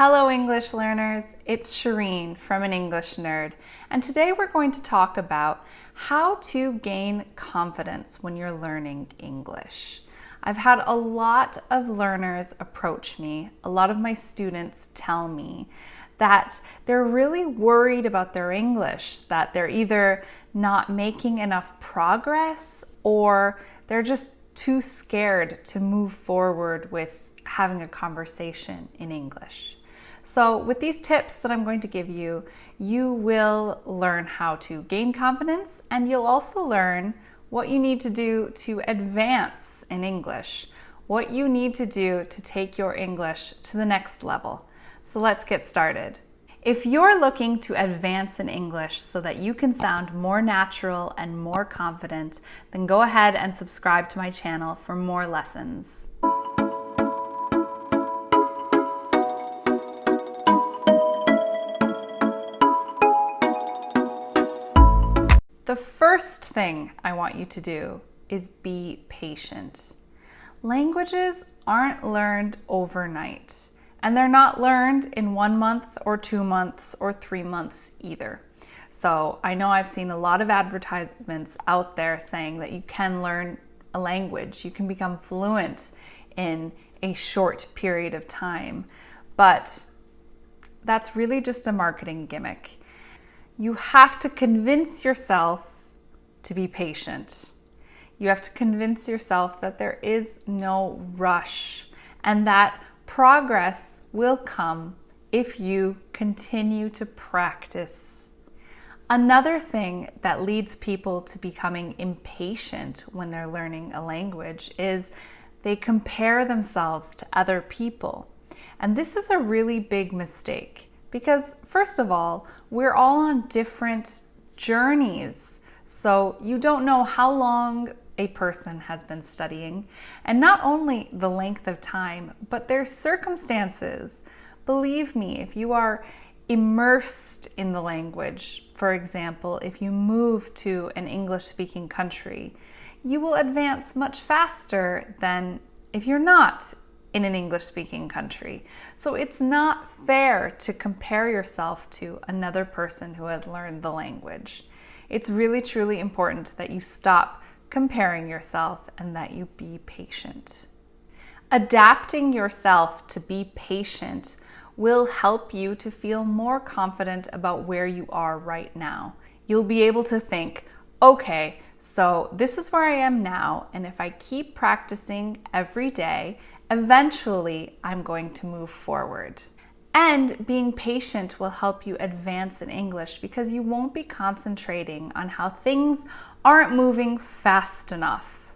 Hello English learners, it's Shireen from An English Nerd, and today we're going to talk about how to gain confidence when you're learning English. I've had a lot of learners approach me, a lot of my students tell me that they're really worried about their English, that they're either not making enough progress or they're just too scared to move forward with having a conversation in English. So with these tips that I'm going to give you, you will learn how to gain confidence and you'll also learn what you need to do to advance in English, what you need to do to take your English to the next level. So let's get started. If you're looking to advance in English so that you can sound more natural and more confident, then go ahead and subscribe to my channel for more lessons. The first thing I want you to do is be patient. Languages aren't learned overnight, and they're not learned in one month or two months or three months either. So I know I've seen a lot of advertisements out there saying that you can learn a language, you can become fluent in a short period of time, but that's really just a marketing gimmick you have to convince yourself to be patient. You have to convince yourself that there is no rush and that progress will come if you continue to practice. Another thing that leads people to becoming impatient when they're learning a language is they compare themselves to other people. And this is a really big mistake. Because first of all, we're all on different journeys. So you don't know how long a person has been studying and not only the length of time, but their circumstances. Believe me, if you are immersed in the language, for example, if you move to an English speaking country, you will advance much faster than if you're not in an English speaking country. So it's not fair to compare yourself to another person who has learned the language. It's really, truly important that you stop comparing yourself and that you be patient. Adapting yourself to be patient will help you to feel more confident about where you are right now. You'll be able to think, okay, so this is where I am now, and if I keep practicing every day Eventually, I'm going to move forward. And being patient will help you advance in English because you won't be concentrating on how things aren't moving fast enough.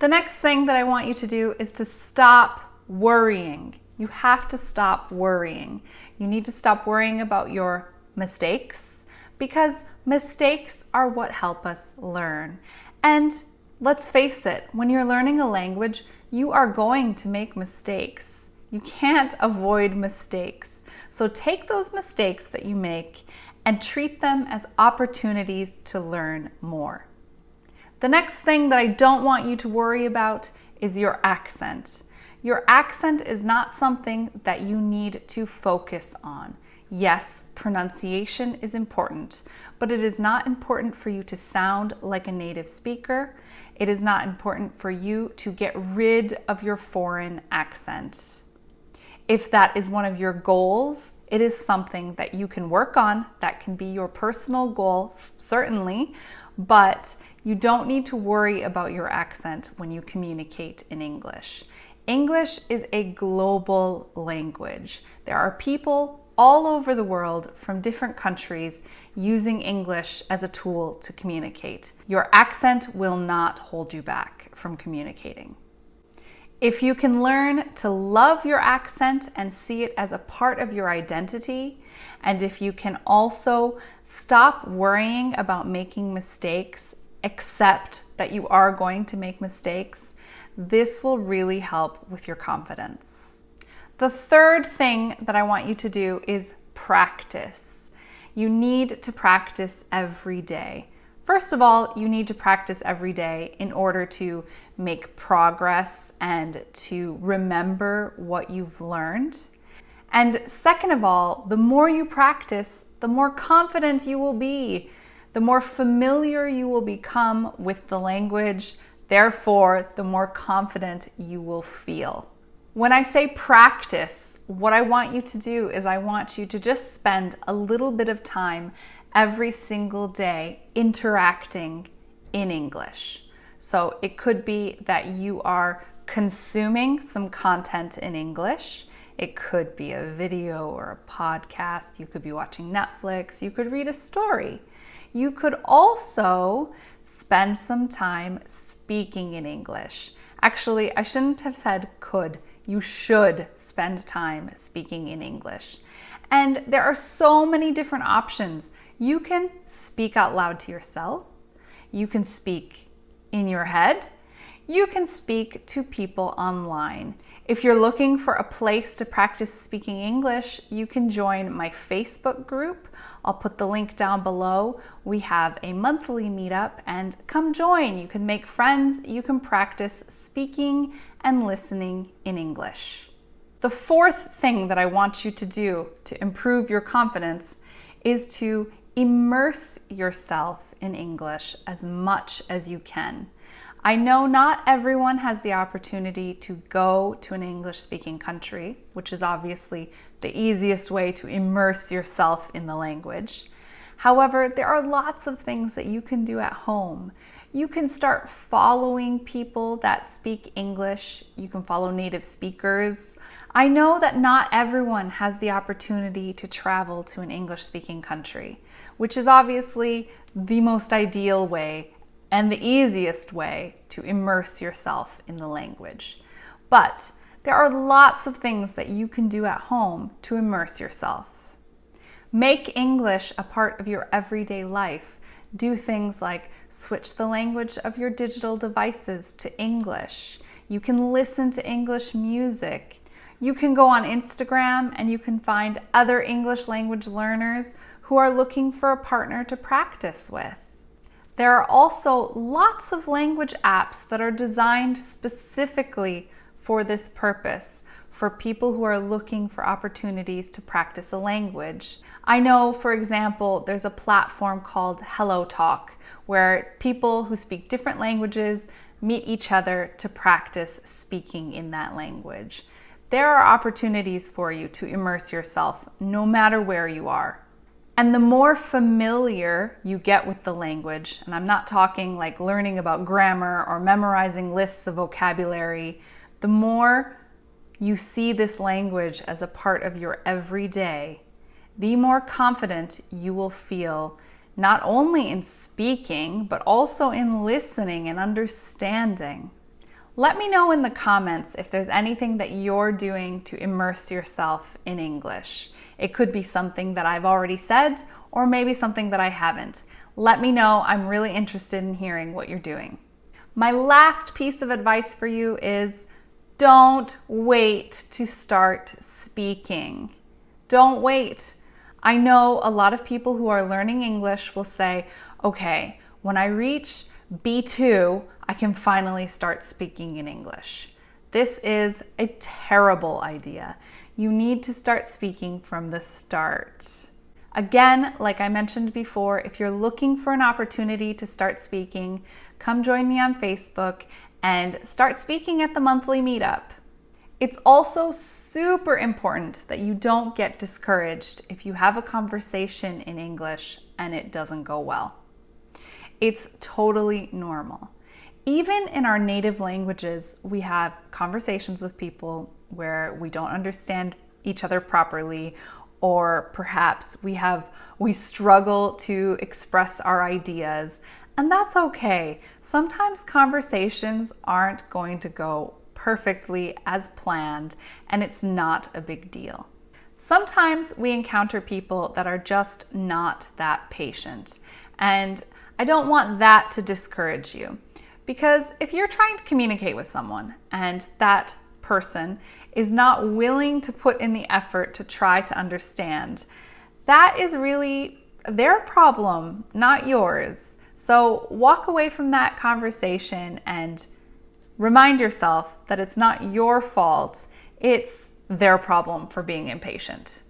The next thing that I want you to do is to stop worrying. You have to stop worrying. You need to stop worrying about your mistakes because mistakes are what help us learn. And let's face it, when you're learning a language, you are going to make mistakes. You can't avoid mistakes. So take those mistakes that you make and treat them as opportunities to learn more. The next thing that I don't want you to worry about is your accent. Your accent is not something that you need to focus on. Yes, pronunciation is important, but it is not important for you to sound like a native speaker. It is not important for you to get rid of your foreign accent. If that is one of your goals, it is something that you can work on. That can be your personal goal, certainly, but you don't need to worry about your accent when you communicate in English. English is a global language. There are people all over the world from different countries using English as a tool to communicate. Your accent will not hold you back from communicating. If you can learn to love your accent and see it as a part of your identity, and if you can also stop worrying about making mistakes, accept that you are going to make mistakes, this will really help with your confidence. The third thing that I want you to do is practice. You need to practice every day. First of all, you need to practice every day in order to make progress and to remember what you've learned. And second of all, the more you practice, the more confident you will be, the more familiar you will become with the language, therefore, the more confident you will feel. When I say practice, what I want you to do is I want you to just spend a little bit of time every single day interacting in English. So it could be that you are consuming some content in English. It could be a video or a podcast. You could be watching Netflix. You could read a story. You could also spend some time speaking in English. Actually, I shouldn't have said could. You should spend time speaking in English. And there are so many different options. You can speak out loud to yourself. You can speak in your head. You can speak to people online. If you're looking for a place to practice speaking English, you can join my Facebook group. I'll put the link down below. We have a monthly meetup and come join. You can make friends, you can practice speaking and listening in English. The fourth thing that I want you to do to improve your confidence is to immerse yourself in English as much as you can. I know not everyone has the opportunity to go to an English speaking country, which is obviously the easiest way to immerse yourself in the language. However, there are lots of things that you can do at home. You can start following people that speak English. You can follow native speakers. I know that not everyone has the opportunity to travel to an English speaking country, which is obviously the most ideal way and the easiest way to immerse yourself in the language. But there are lots of things that you can do at home to immerse yourself. Make English a part of your everyday life. Do things like switch the language of your digital devices to English. You can listen to English music. You can go on Instagram and you can find other English language learners who are looking for a partner to practice with. There are also lots of language apps that are designed specifically for this purpose, for people who are looking for opportunities to practice a language. I know, for example, there's a platform called Hello Talk, where people who speak different languages meet each other to practice speaking in that language. There are opportunities for you to immerse yourself no matter where you are. And the more familiar you get with the language, and I'm not talking like learning about grammar or memorizing lists of vocabulary, the more you see this language as a part of your everyday, the more confident you will feel not only in speaking, but also in listening and understanding. Let me know in the comments if there's anything that you're doing to immerse yourself in English. It could be something that I've already said or maybe something that I haven't. Let me know. I'm really interested in hearing what you're doing. My last piece of advice for you is don't wait to start speaking. Don't wait. I know a lot of people who are learning English will say, okay, when I reach B2, I can finally start speaking in English. This is a terrible idea you need to start speaking from the start. Again, like I mentioned before, if you're looking for an opportunity to start speaking, come join me on Facebook and start speaking at the monthly meetup. It's also super important that you don't get discouraged if you have a conversation in English and it doesn't go well. It's totally normal. Even in our native languages, we have conversations with people where we don't understand each other properly or perhaps we have we struggle to express our ideas and that's okay. Sometimes conversations aren't going to go perfectly as planned and it's not a big deal. Sometimes we encounter people that are just not that patient and I don't want that to discourage you because if you're trying to communicate with someone and that person is not willing to put in the effort to try to understand, that is really their problem, not yours. So walk away from that conversation and remind yourself that it's not your fault. It's their problem for being impatient.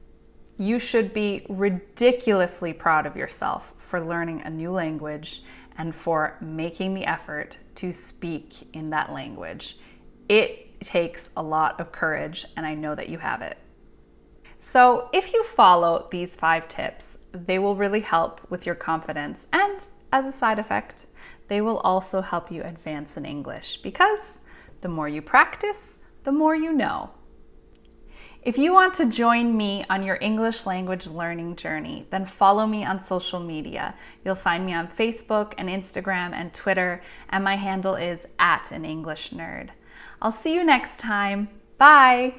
You should be ridiculously proud of yourself for learning a new language and for making the effort to speak in that language. It takes a lot of courage, and I know that you have it. So, if you follow these five tips, they will really help with your confidence, and as a side effect, they will also help you advance in English because the more you practice, the more you know. If you want to join me on your English language learning journey, then follow me on social media. You'll find me on Facebook and Instagram and Twitter, and my handle is at an English nerd. I'll see you next time. Bye!